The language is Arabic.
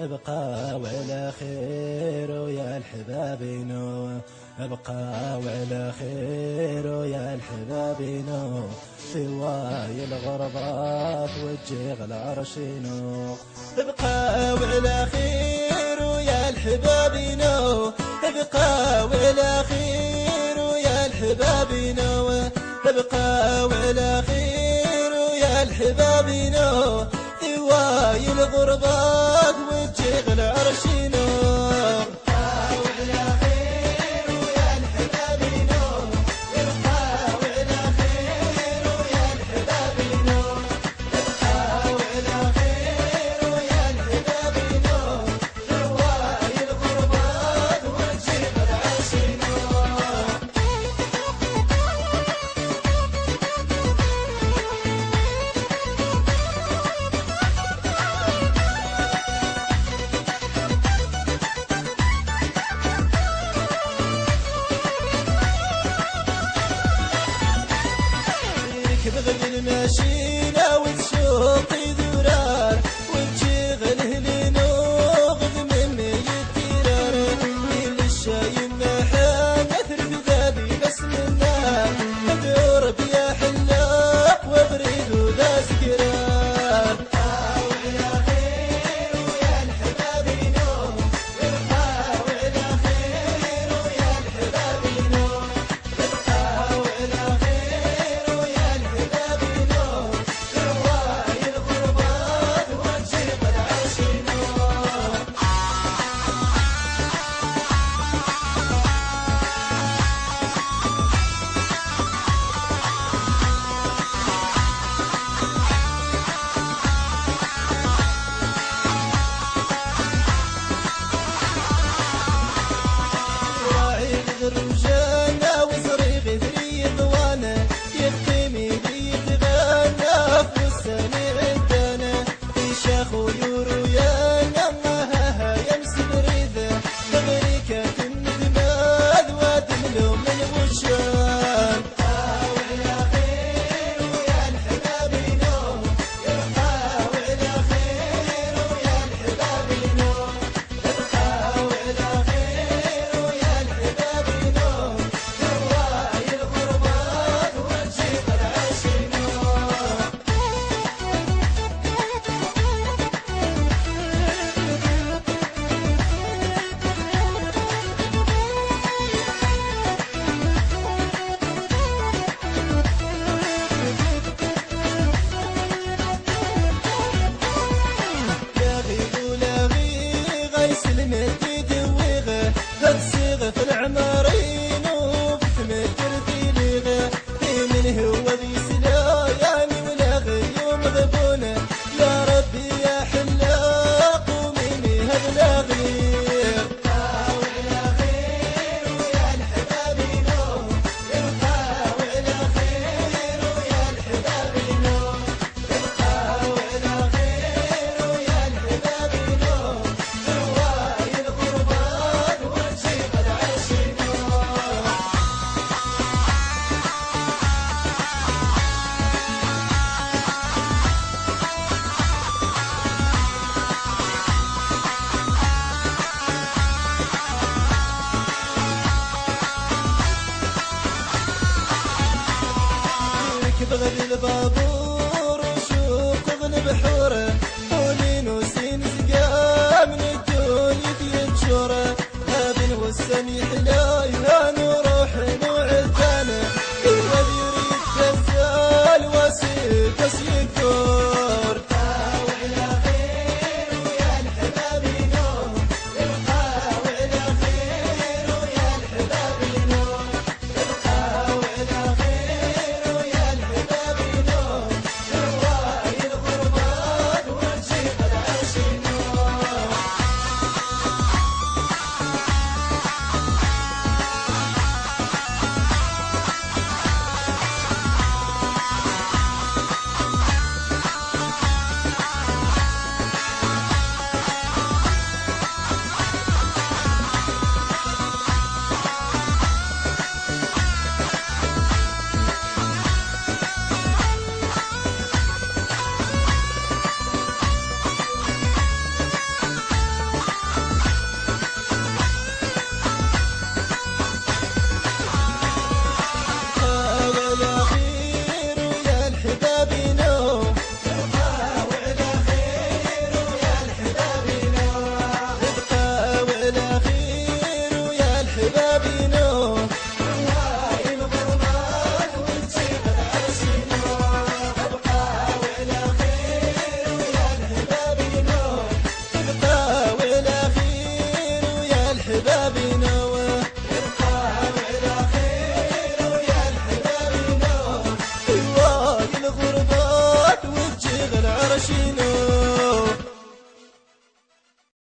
أبقى وعلى خير ويا الحبابينو أبقى وعلى خير ويا الحبابينو في واي الغربات وجه العرشينو أبقى وعلى خير ويا الحبابينو أبقى وعلى خير ويا الحبابينو أبقى وعلى خير الغربات وجه العرشينو shit. كبغد البابور